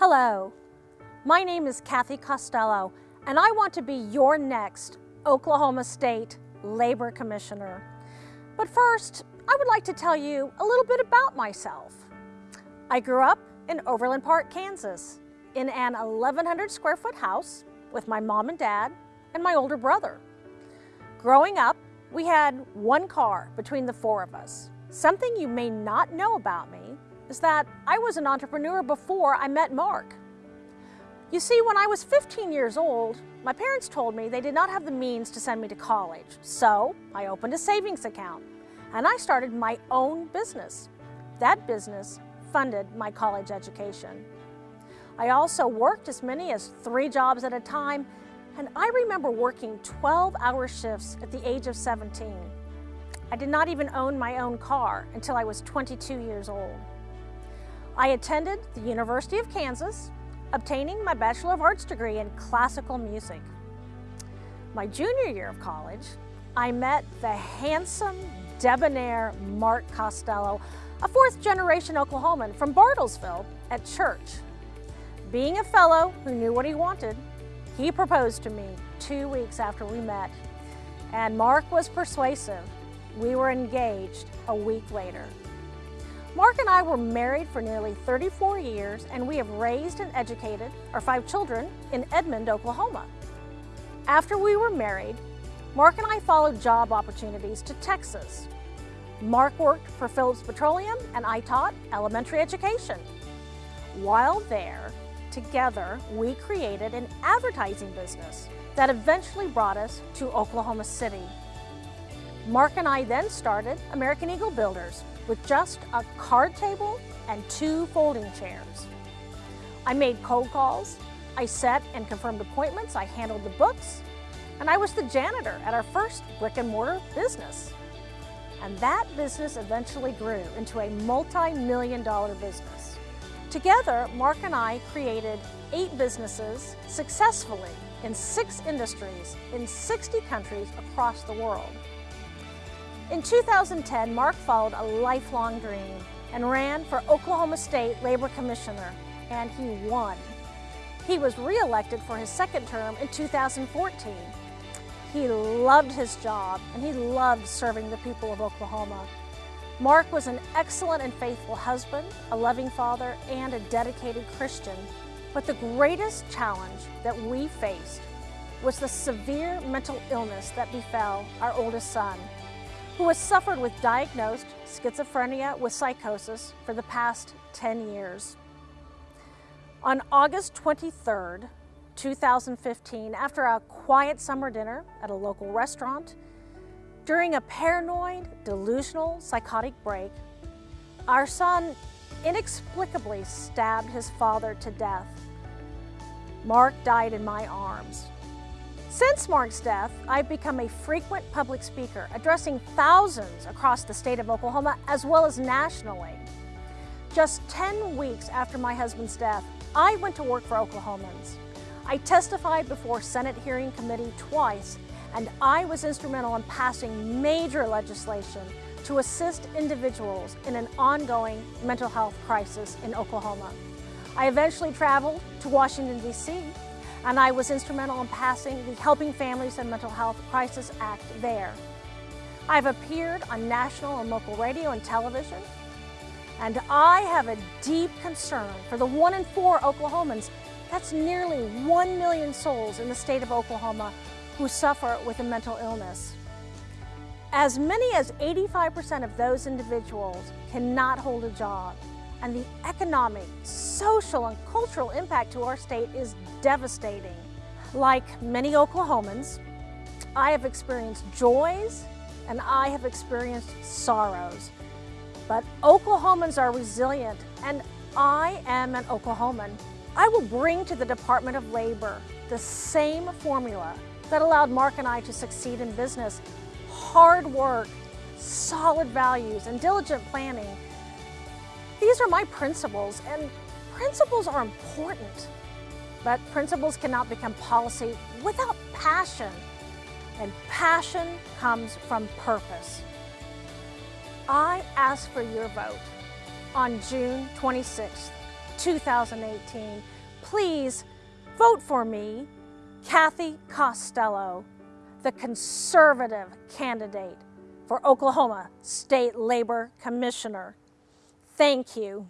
Hello, my name is Cathy Costello, and I want to be your next Oklahoma State Labor Commissioner. But first, I would like to tell you a little bit about myself. I grew up in Overland Park, Kansas, in an 1,100 square foot house with my mom and dad and my older brother. Growing up, we had one car between the four of us. Something you may not know about me is that I was an entrepreneur before I met Mark. You see, when I was 15 years old, my parents told me they did not have the means to send me to college. So I opened a savings account and I started my own business. That business funded my college education. I also worked as many as three jobs at a time and I remember working 12-hour shifts at the age of 17. I did not even own my own car until I was 22 years old. I attended the University of Kansas, obtaining my Bachelor of Arts degree in classical music. My junior year of college, I met the handsome, debonair Mark Costello, a fourth generation Oklahoman from Bartlesville at church. Being a fellow who knew what he wanted, he proposed to me two weeks after we met. And Mark was persuasive. We were engaged a week later. Mark and I were married for nearly 34 years and we have raised and educated our five children in Edmond, Oklahoma. After we were married, Mark and I followed job opportunities to Texas. Mark worked for Phillips Petroleum and I taught elementary education. While there, together, we created an advertising business that eventually brought us to Oklahoma City. Mark and I then started American Eagle Builders, with just a card table and two folding chairs. I made cold calls, I set and confirmed appointments, I handled the books, and I was the janitor at our first brick and mortar business. And that business eventually grew into a multi-million dollar business. Together, Mark and I created eight businesses successfully in six industries in 60 countries across the world. In 2010, Mark followed a lifelong dream and ran for Oklahoma State Labor Commissioner, and he won. He was re-elected for his second term in 2014. He loved his job and he loved serving the people of Oklahoma. Mark was an excellent and faithful husband, a loving father, and a dedicated Christian. But the greatest challenge that we faced was the severe mental illness that befell our oldest son, who has suffered with diagnosed schizophrenia with psychosis for the past 10 years. On August 23rd, 2015, after a quiet summer dinner at a local restaurant, during a paranoid, delusional, psychotic break, our son inexplicably stabbed his father to death. Mark died in my arms. Since Mark's death, I've become a frequent public speaker, addressing thousands across the state of Oklahoma as well as nationally. Just 10 weeks after my husband's death, I went to work for Oklahomans. I testified before Senate hearing committee twice, and I was instrumental in passing major legislation to assist individuals in an ongoing mental health crisis in Oklahoma. I eventually traveled to Washington, D.C and I was instrumental in passing the Helping Families in Mental Health Crisis Act there. I've appeared on national and local radio and television, and I have a deep concern for the one in four Oklahomans, that's nearly one million souls in the state of Oklahoma who suffer with a mental illness. As many as 85% of those individuals cannot hold a job and the economic, social, and cultural impact to our state is devastating. Like many Oklahomans, I have experienced joys and I have experienced sorrows. But Oklahomans are resilient and I am an Oklahoman. I will bring to the Department of Labor the same formula that allowed Mark and I to succeed in business. Hard work, solid values, and diligent planning these are my principles, and principles are important. But principles cannot become policy without passion, and passion comes from purpose. I ask for your vote on June 26th 2018, please vote for me, Cathy Costello, the conservative candidate for Oklahoma State Labor Commissioner. Thank you.